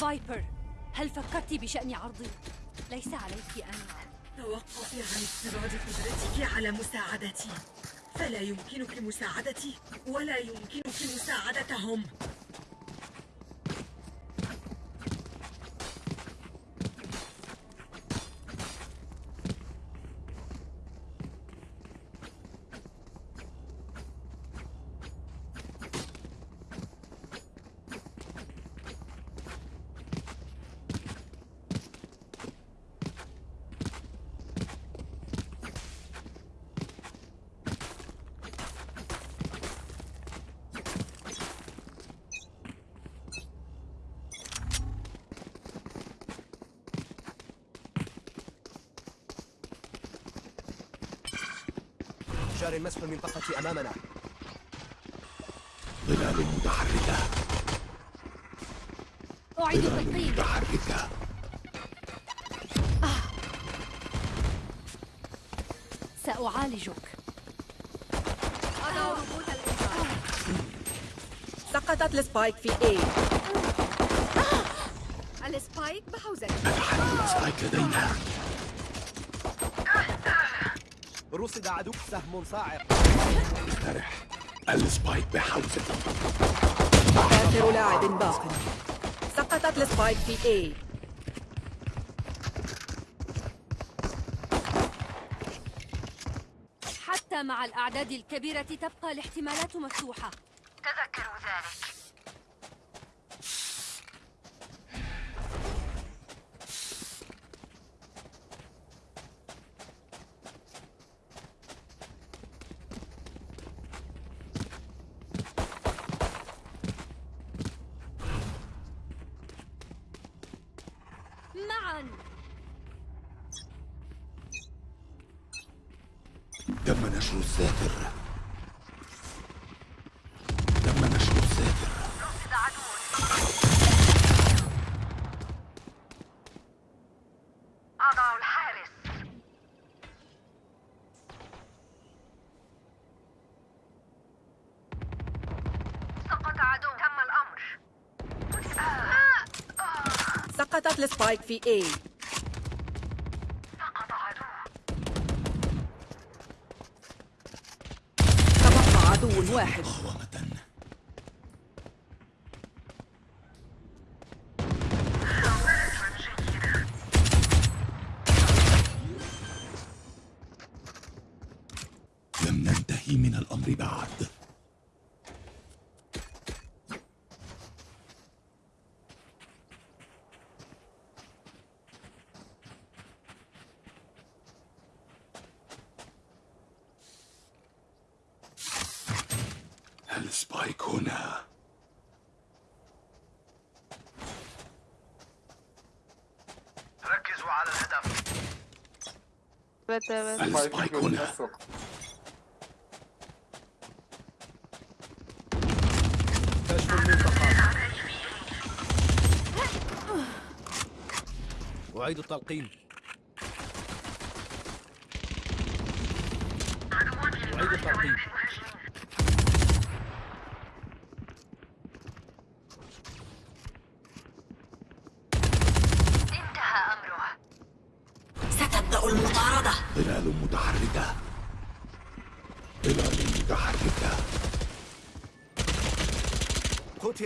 فايبر هل فكرت بشأن عرضي؟ ليس عليك أن توقفي عن افتراض قدرتك على مساعدتي فلا يمكنك مساعدتي ولا يمكنك مساعدتهم جار مسح المنطقة أمامنا. ظلال متحركة. أعيد التلقيم متحركة. سأعالجك. أضع روبوت الإنذار سقطت ال Spike في A. ال Spike بحوزة نتحرك Spike لدينا. رصد عدوك سهم صاعق. استرح ال Spike بحوزة. آخر لاعب باق. سقطت ال Spike في A. حتى مع الأعداد الكبيرة تبقى الاحتمالات مفتوحة تذكروا ذلك معا تم نشر الساتر تم نشر الساتر رصد عدو أضع الحارس سقط عدو تم الأمر سقطت السبايك في عدو تبقى عدو واحد مقاومة لم ننتهي من الأمر بعد السبايك هنا ركزوا على الهدف Evet evet. كشف المنطقة أعيد التلقيم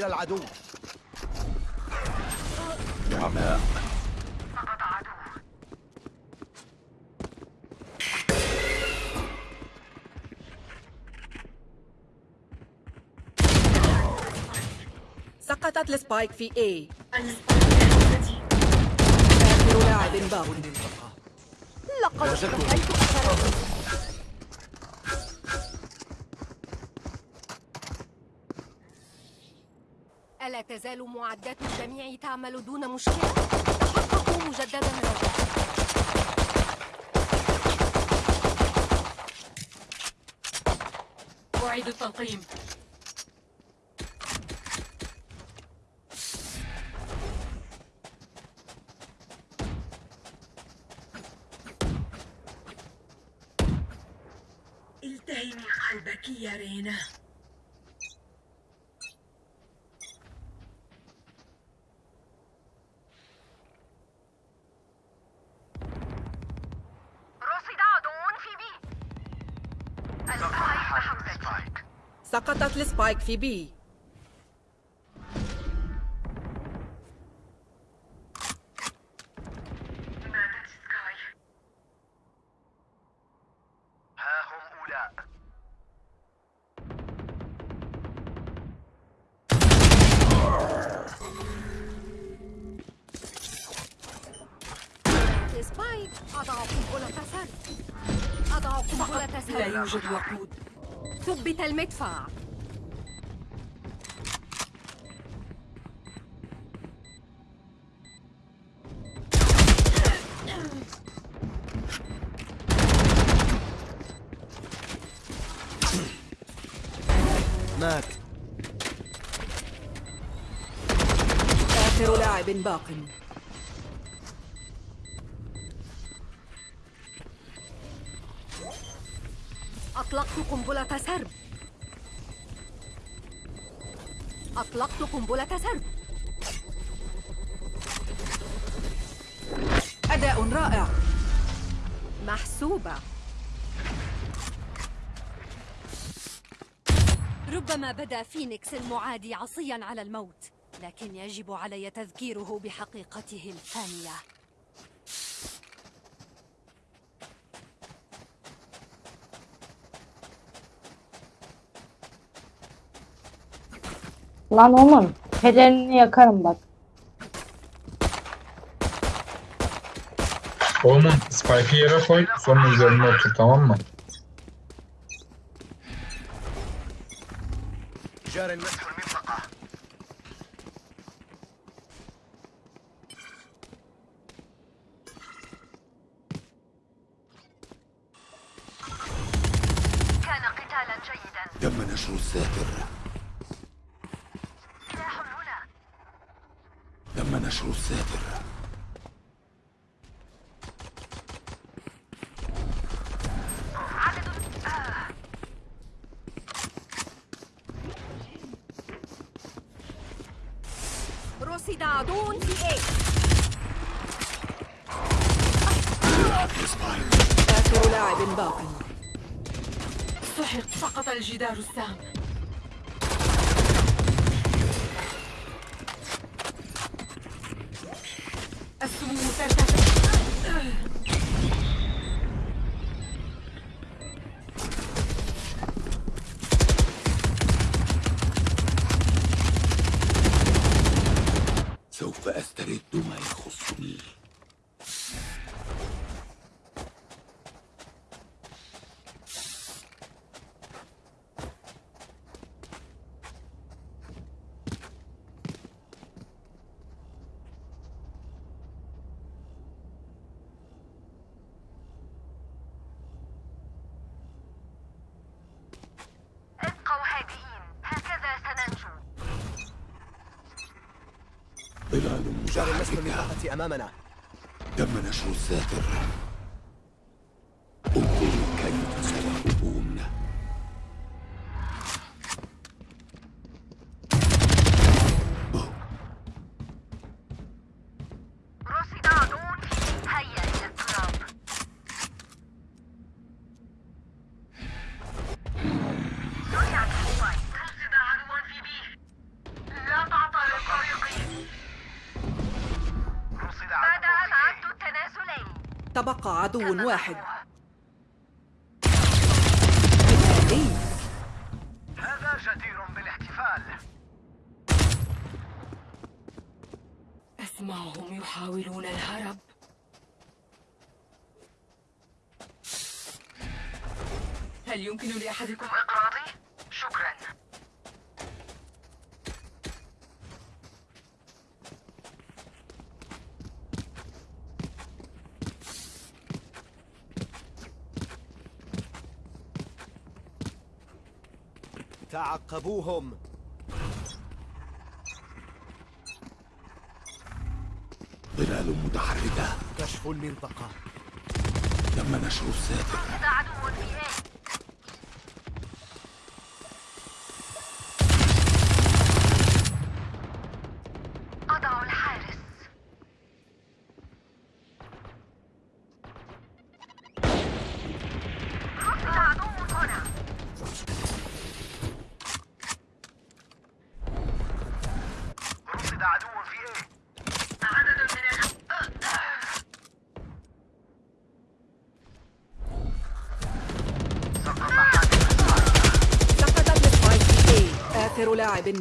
قتل العدو. نعماء سقطت السبايك في A. آخر لاعب باق لقد وجدته. رأيت أثره تزال معدات الجميع تعمل دون مشكلة؟ تحققوا مجددا. رجاء أعيد التلقيم التهمي قلبك يا رينا. سقطت السبايك في بي. ماتت سكاي مات آخر لاعب باق. أطلقت قنبلة سرب. أطلقت قنبلة سرب. أداء رائع. محسوبة. ربما بدا فينيكس المعادي عصيا على الموت لكن يجب علي تذكيره بحقيقته الفانية Lan oğlum pelerini yakarım bak. Oğlum Spike'ı yere koy sonra üzerine otur tamam mı? جار النصف المنطقة كان قتالا جيدا. تم نشر الساتر سلاح هنا. تم نشر الساتر عدد آه. رصد عدو في إيه آخر لاعب باق سحق سقط الجدار السام السموم ترتفع سوف أسترد ما يخصني ابقوا هادئين هكذا سننجو ظلال جار النصف متحركة المنطقة أمامنا. تم نشر الساتر. عدو واحد. تعقبوهم. ظلال متحركة. كشف المنطقة. تم نشر الساتر رصد عدو في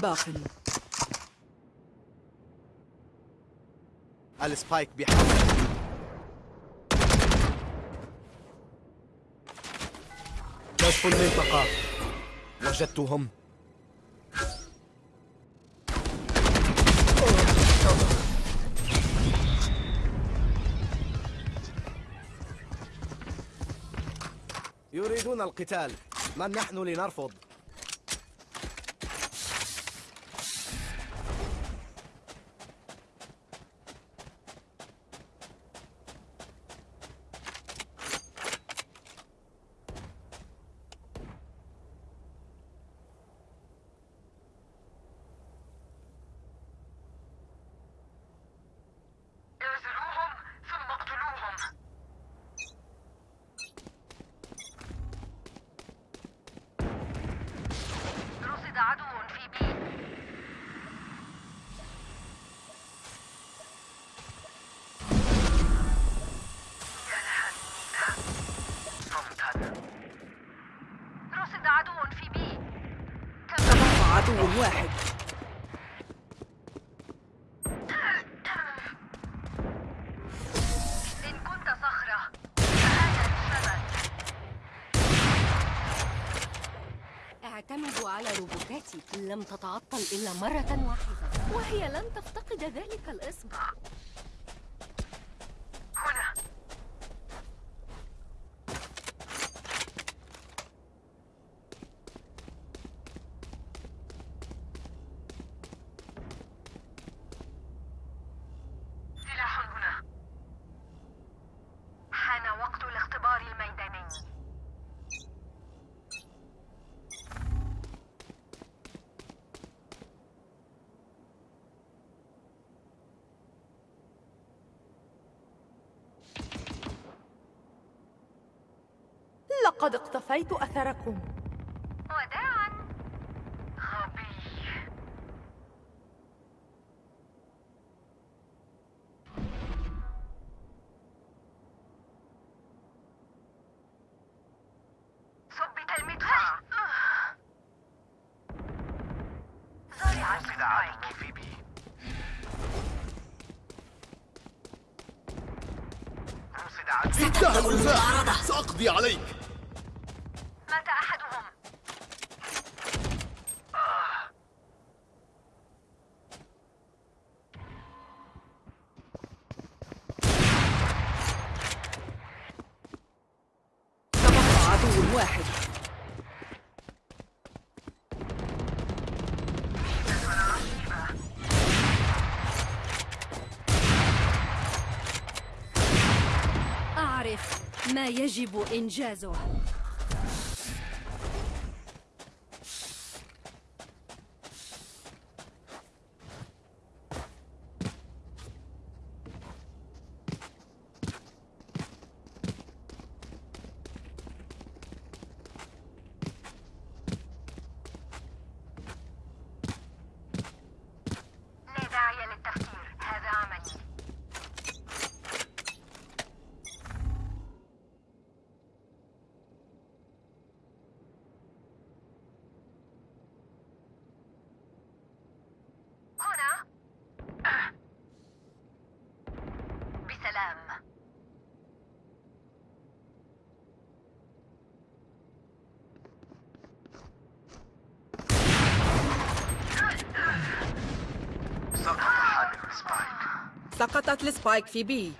باق. السبايك بحول كشف المنطقة. وجدتهم. يريدون القتال. من نحن لنرفض اعزلوهم ثم اقتلوهم رصد عدو في بي رصد عدو في بي تبقى عدو واحد إن كنت صخرة فهذا الشبك اعتمدوا على روبوتاتي لم تتعطل إلا مرة واحدة وهي لن تفتقد ذلك الاسم هنا سلاح هنا حان وقت الاختبار الميداني اقتفيت أثركم. وداعا. غبي ثبت المدفع زرع السبايك. في بي انتهى النزاع سأقضي عليك مات أحدهم تبقى عدو واحد أعرف ما يجب إنجازه لا داعي للتفكير هذا عملي هنا بسلام سقطت السبايك في بي.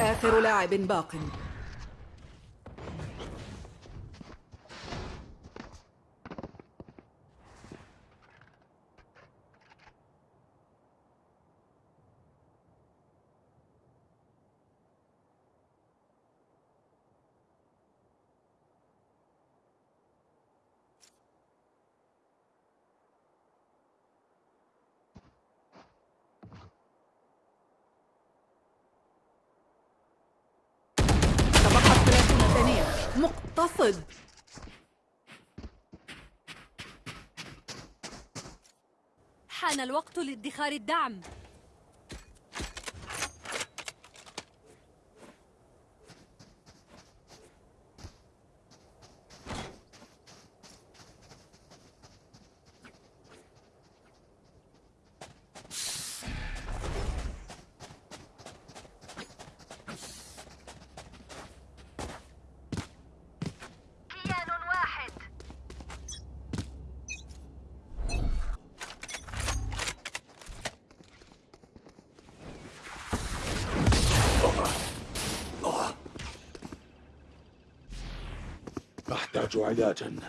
آخر لاعب باق تبقت 30 ثانية مقتصد حان الوقت لادخار الدعم. 拽的真的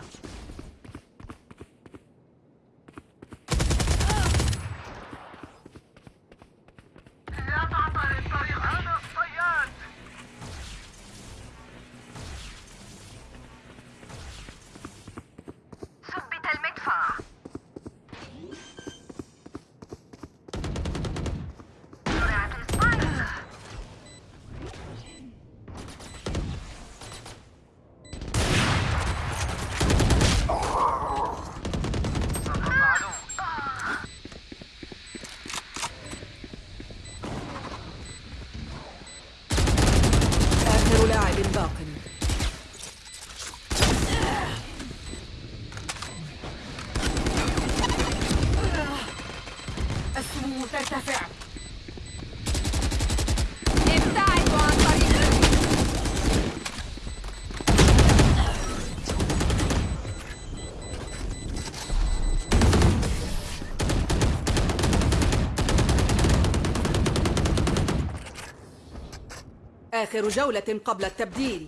آخر جولة قبل التبديل.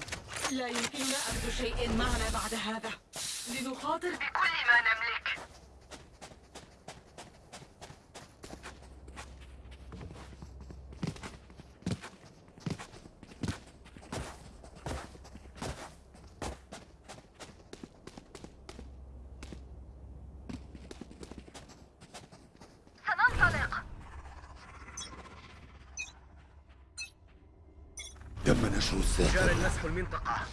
لا يمكننا أخذ شيء معنا بعد هذا. لنخاطر بكل ما نملك سننطلق تم نشر الساتر جار نسح المنطقة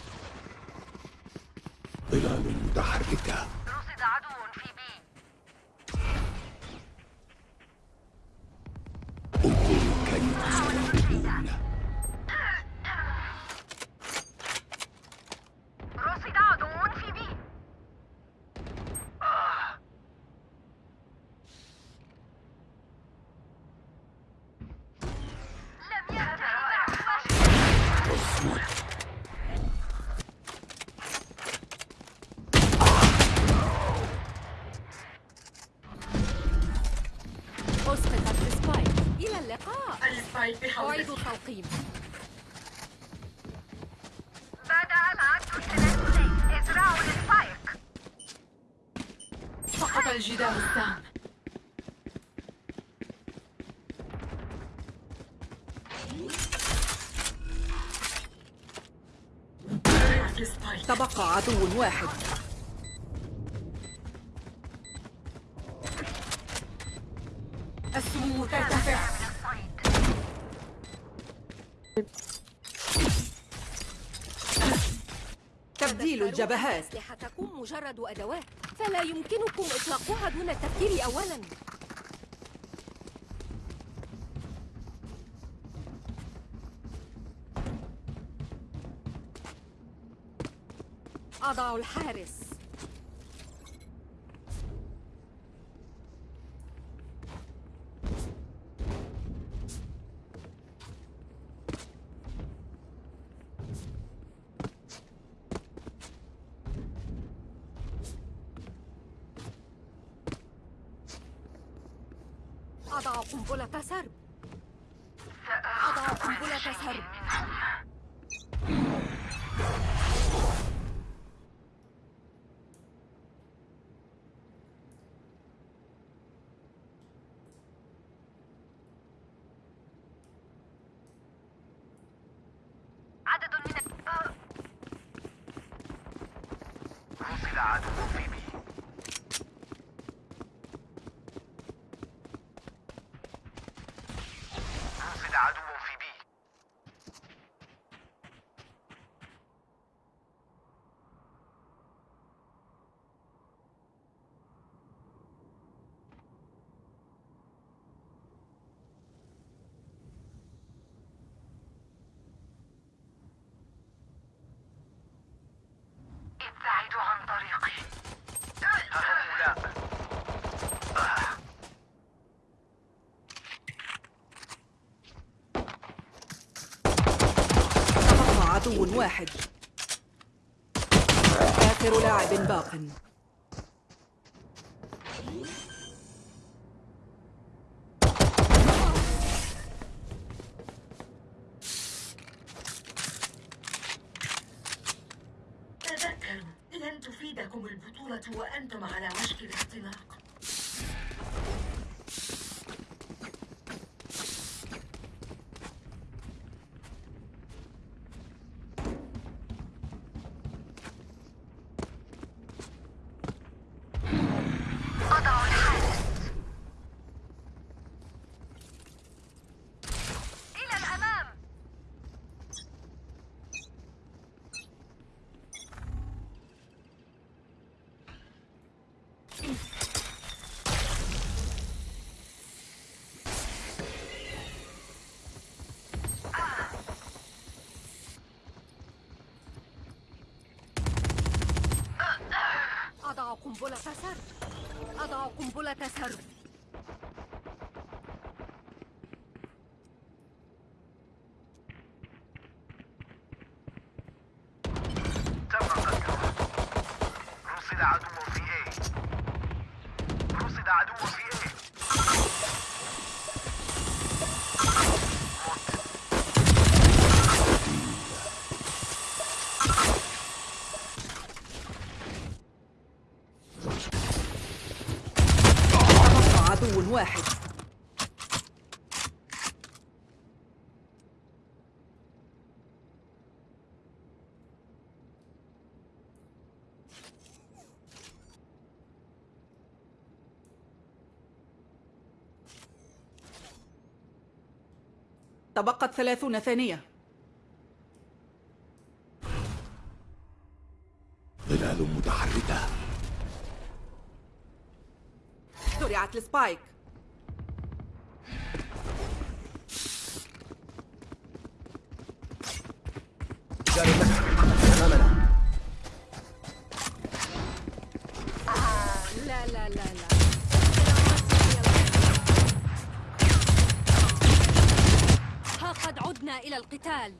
ظلال متحركة رصد عدو في بي انظروا كيف سيهربون رصد عدو في بي لم ينتهي بعد أسقطت ال Spike إلى اللقاء ال Spike بحوزة التلقيم بدأ العد الثلاثي ازرعوا ال Spike سقط الجدار السام السبايك تبقى عدو واحد. تبديل الجبهات أسلحتكم مجرد أدوات فلا يمكنكم إطلاقها دون التفكير أولا. أضع الحارس أضع قنبلة سرب أضع قنبلة سرب عدد من ال- رصد عدو في بي رصد عدو في بي ابتعدوا عن طريقي. هؤلاء تبقى عدو واحد. آخر لاعب باق تذكروا لن بإيدكم البطولة وأنتم على وشك الاختناق أضع الحارس إلى الأمام أضع قنبلة سرب أضع قنبلة سرب تم قتله رصد عدو في A رصد عدو في A تبقى عدو واحد تبقت ثلاثون ثانية. ظلال متحركة. زرعت السبايك. القتال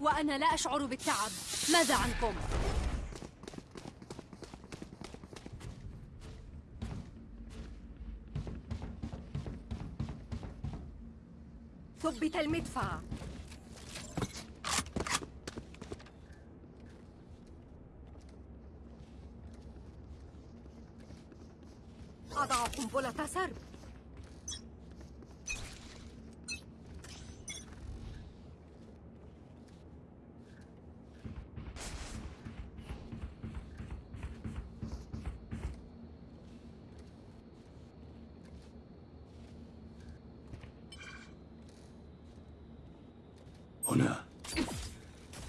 وأنا لا أشعر بالتعب. ماذا عنكم؟ ثبت المدفع أضع قنبلة سرب هنا.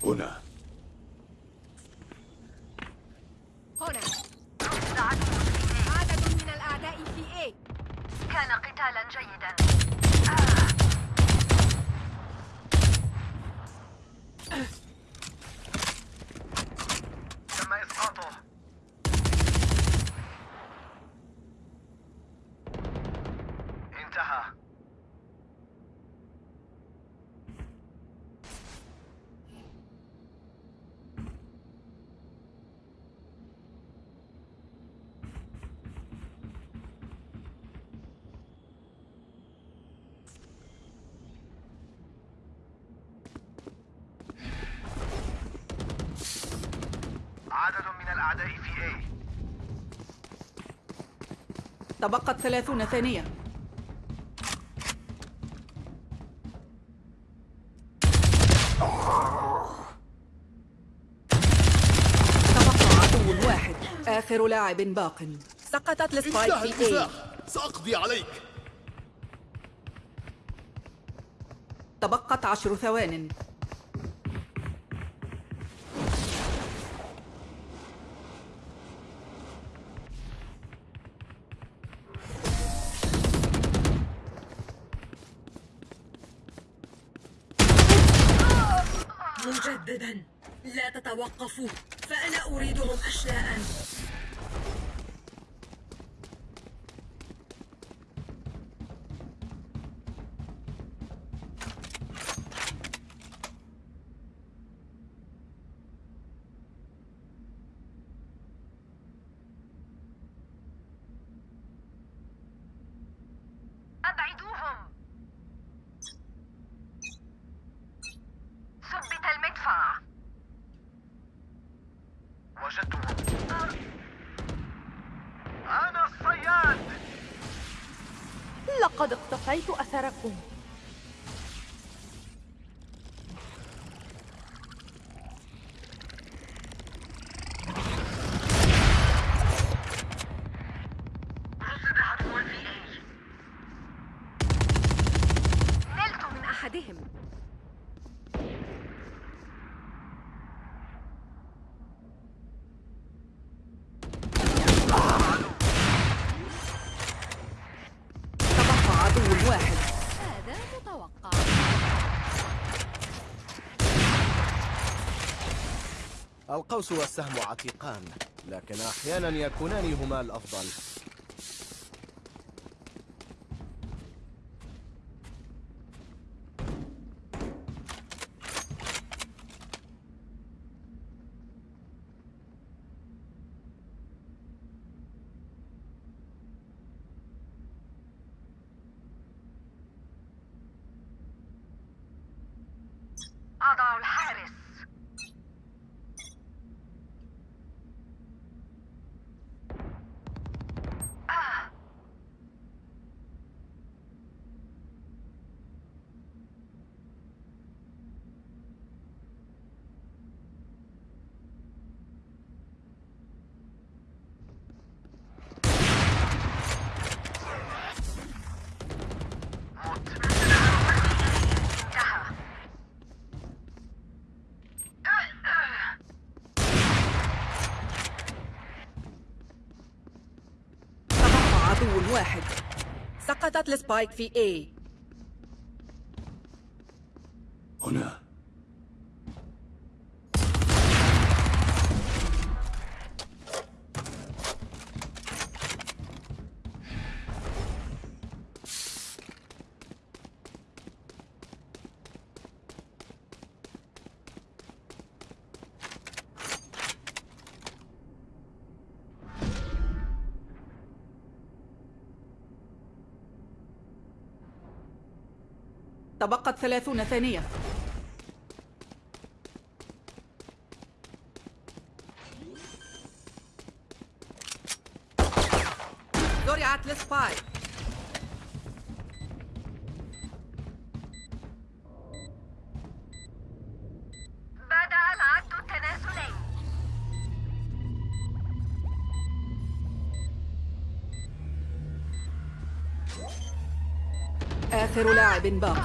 هنا هنا رصد عدو في A عدد من الأعداء في A كان قتالا جيدا تم إسقاطه انتهى عدد من الأعداء في A. تبقت ثلاثون ثانية. تبقى عدو واحد. آخر لاعب باق. سقطت السبايك في A. سأقضي عليك. تبقت عشر ثوان. لا تتوقفوا فأنا أريدهم أشلاء أبعدوهم ثبت المدفع وجدته لقد اقتفيت أثركم رصد عدو في اي نلت من أحدهم تبقى عدو واحد هذا متوقع القوس والسهم عتيقان لكن أحيانا يكونان هما الأفضل أضع الحارس انتهى تبقى عدو واحد سقطت السبايك في A. تبقت ثلاثون ثانية. زرعت السبايك آخر لاعب باق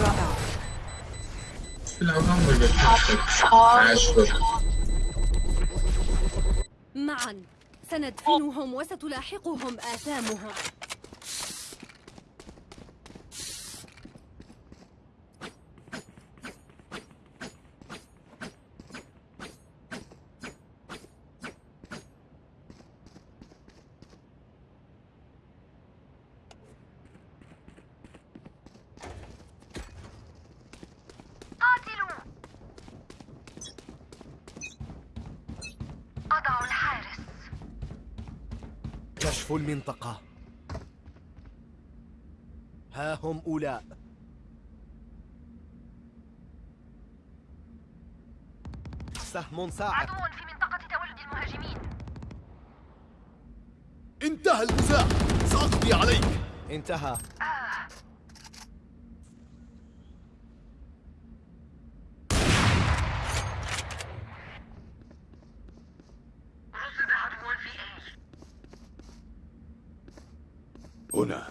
رائع. معا سندفنهم وستلاحقهم آثامهم قاتلوا أضع الحارس كشف المنطقة. ها هم أولاء. سهم ساعد عدو في منطقة تواجد المهاجمين. انتهى النزاع سأقضي عليك. انتهى رصد عدو في اي هنا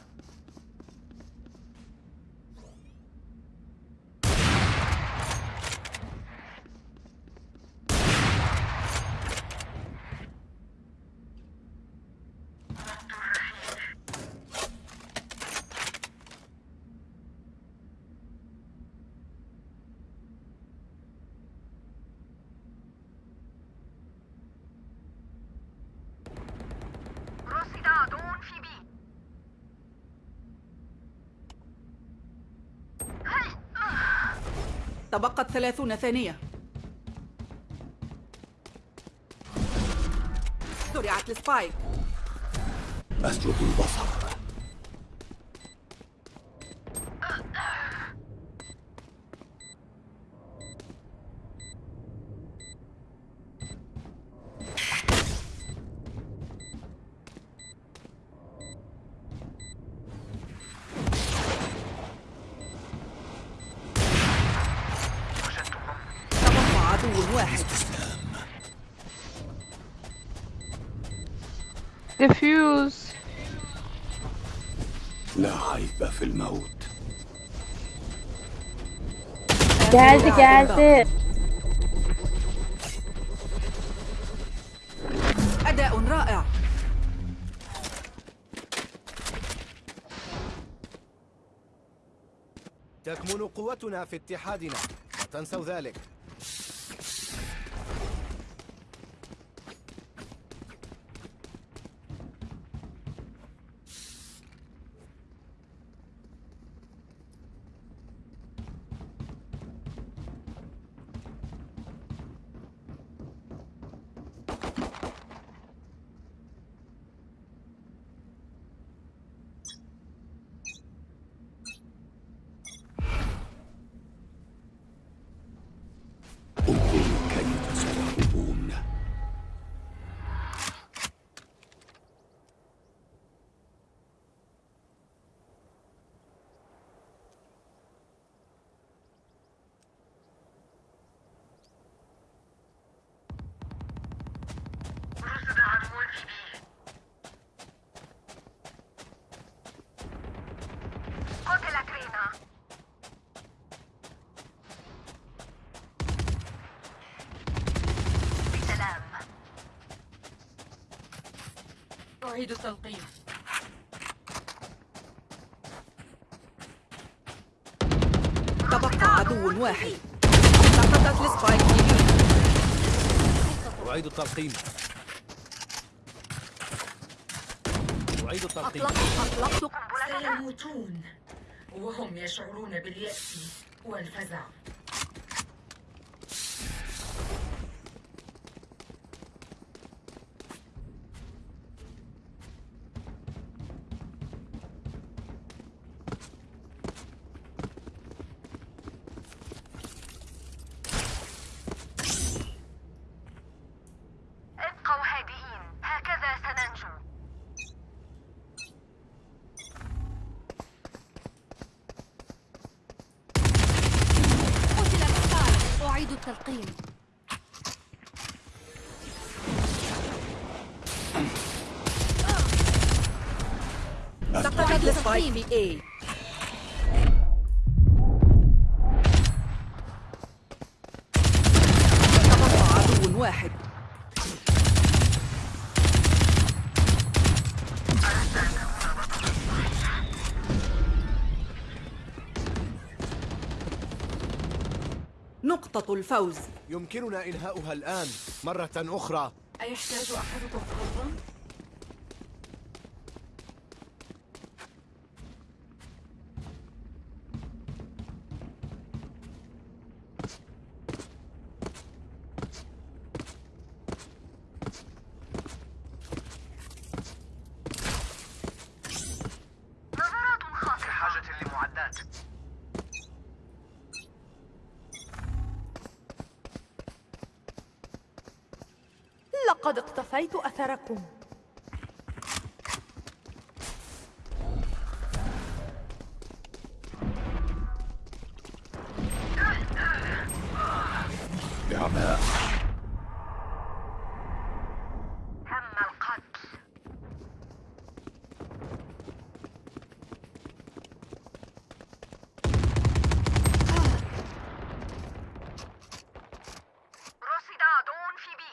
رصد عدو في بي تبقت ثلاثون ثانية. زرعت السبايك. أسلب البصر. في الموت. Geldi geldi. أداء رائع. تكمن قوتنا في اتحادنا لا تنسوا ذلك. أعيد التلقيم تبقى عدو واحد. سقطت السبايك أعيد التلقيم أعيد التلقيم أطلقت سيموتون. وهم يشعرون باليأس والفزع. اي تبقى عدو واحد. نقطة الفوز. يمكننا إنهاؤها الآن مرة أخرى. أيحتاج أحدكم فضلا؟ لقد اقتفيت أثركم بعماء تم القتل رصد عدو في بي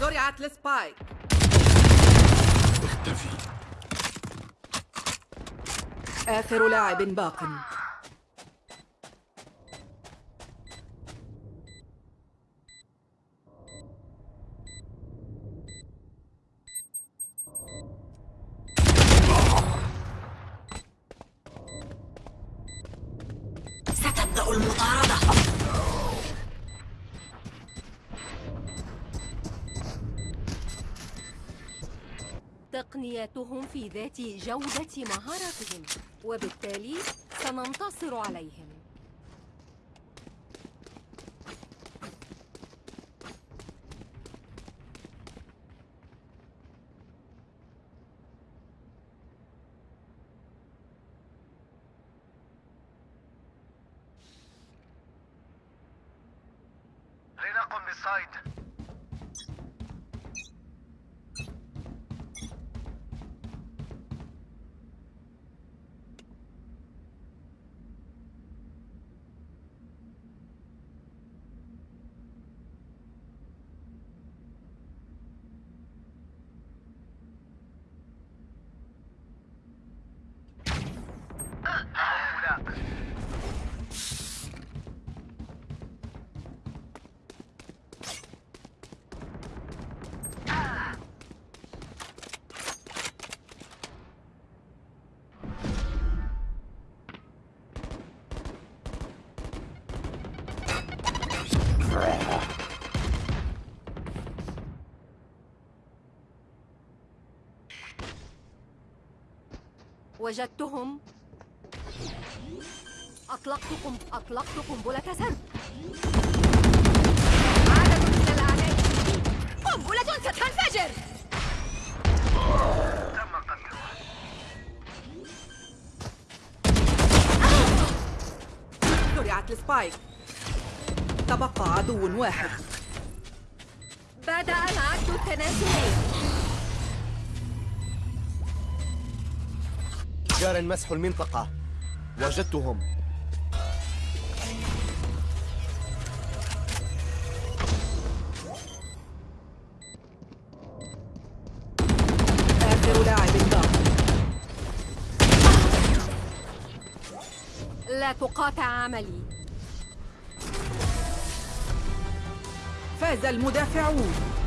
زرعت السبايك اختفي آخر لاعب باق. ستبدأ المطاردة. تقنياتهم في ذات جودة مهاراتهم وبالتالي سننتصر عليهم. وجدتهم. أطلقت قم... أطلقت قنبلة سرب عدد من الأعداء قنبلة ستنفجر. تم قتله زرعت السبايك. تبقى عدو واحد. بدأ العد التنازلي. جار مسح المنطقة. وجدتهم. آخر لاعب باق لا تقاطع عملي. فاز المدافعون.